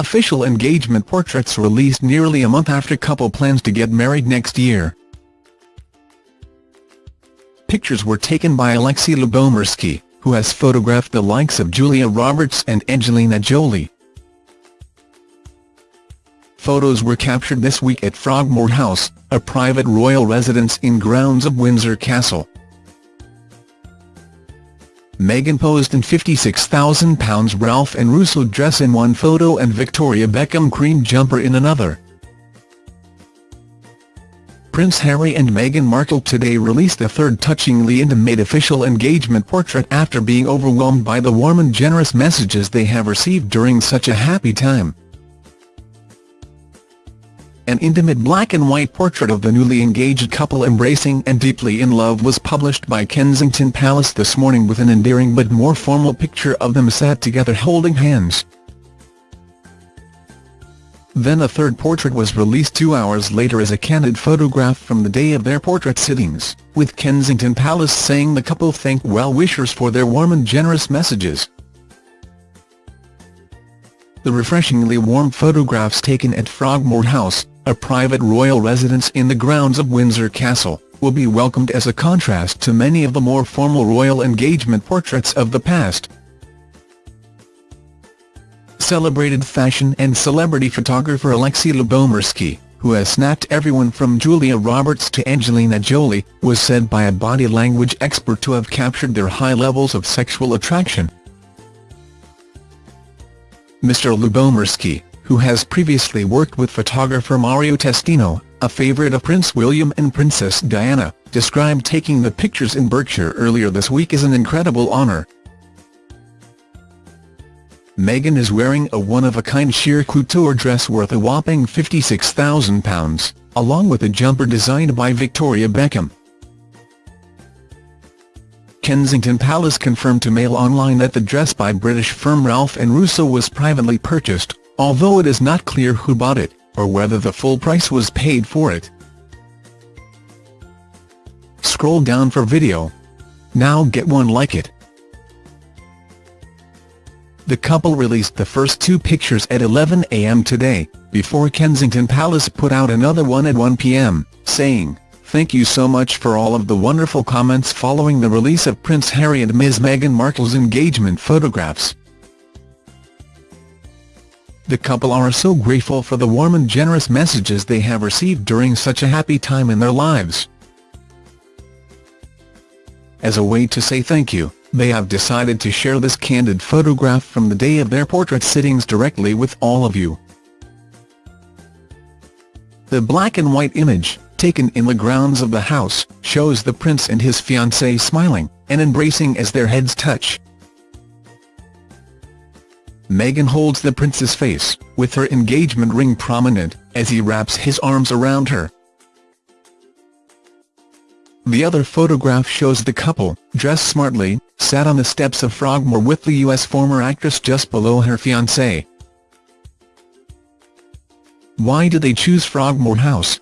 Official engagement portraits released nearly a month after couple plans to get married next year. Pictures were taken by Alexi Lubomirski, who has photographed the likes of Julia Roberts and Angelina Jolie. Photos were captured this week at Frogmore House, a private royal residence in grounds of Windsor Castle. Meghan posed in £56,000 Ralph and Russo dress in one photo and Victoria Beckham cream jumper in another. Prince Harry and Meghan Markle today released a third touchingly intimate official engagement portrait after being overwhelmed by the warm and generous messages they have received during such a happy time. An intimate black-and-white portrait of the newly engaged couple embracing and deeply in love was published by Kensington Palace this morning with an endearing but more formal picture of them sat together holding hands. Then a third portrait was released two hours later as a candid photograph from the day of their portrait sittings, with Kensington Palace saying the couple thanked well-wishers for their warm and generous messages. The refreshingly warm photographs taken at Frogmore House, a private royal residence in the grounds of Windsor Castle, will be welcomed as a contrast to many of the more formal royal engagement portraits of the past celebrated fashion and celebrity photographer Alexi Lubomirski, who has snapped everyone from Julia Roberts to Angelina Jolie, was said by a body language expert to have captured their high levels of sexual attraction. Mr. Lubomirski, who has previously worked with photographer Mario Testino, a favourite of Prince William and Princess Diana, described taking the pictures in Berkshire earlier this week as an incredible honour. Meghan is wearing a one-of-a-kind sheer couture dress worth a whopping £56,000, along with a jumper designed by Victoria Beckham. Kensington Palace confirmed to Mail Online that the dress by British firm Ralph and Russo was privately purchased, although it is not clear who bought it, or whether the full price was paid for it. Scroll down for video. Now get one like it. The couple released the first two pictures at 11 a.m. today, before Kensington Palace put out another one at 1 p.m., saying, Thank you so much for all of the wonderful comments following the release of Prince Harry and Ms Meghan Markle's engagement photographs. The couple are so grateful for the warm and generous messages they have received during such a happy time in their lives. As a way to say thank you, they have decided to share this candid photograph from the day of their portrait sittings directly with all of you. The black and white image, taken in the grounds of the house, shows the prince and his fiancée smiling, and embracing as their heads touch. Meghan holds the prince's face, with her engagement ring prominent, as he wraps his arms around her. The other photograph shows the couple, dressed smartly, sat on the steps of Frogmore with the US former actress just below her fiancé. Why did they choose Frogmore House?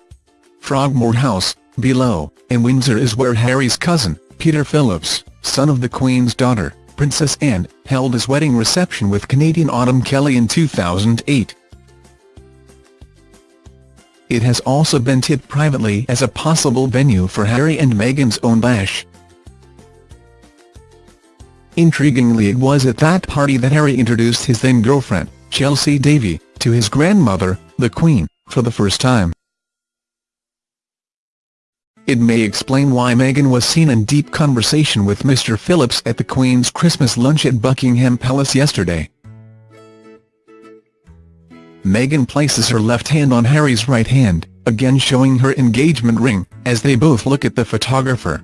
Frogmore House, below, in Windsor is where Harry's cousin, Peter Phillips, son of the Queen's daughter, Princess Anne, held his wedding reception with Canadian Autumn Kelly in 2008. It has also been tipped privately as a possible venue for Harry and Meghan's own bash. Intriguingly it was at that party that Harry introduced his then-girlfriend, Chelsy Davy, to his grandmother, the Queen, for the first time. It may explain why Meghan was seen in deep conversation with Mr Phillips at the Queen's Christmas lunch at Buckingham Palace yesterday. Meghan places her left hand on Harry's right hand, again showing her engagement ring, as they both look at the photographer.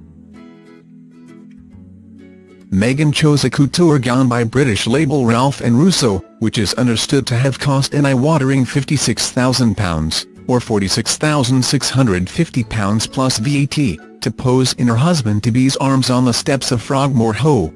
Meghan chose a couture gown by British label Ralph and Russo, which is understood to have cost an eye-watering £56,000, or £46,650 plus VAT, to pose in her husband-to-be's arms on the steps of Frogmore Ho.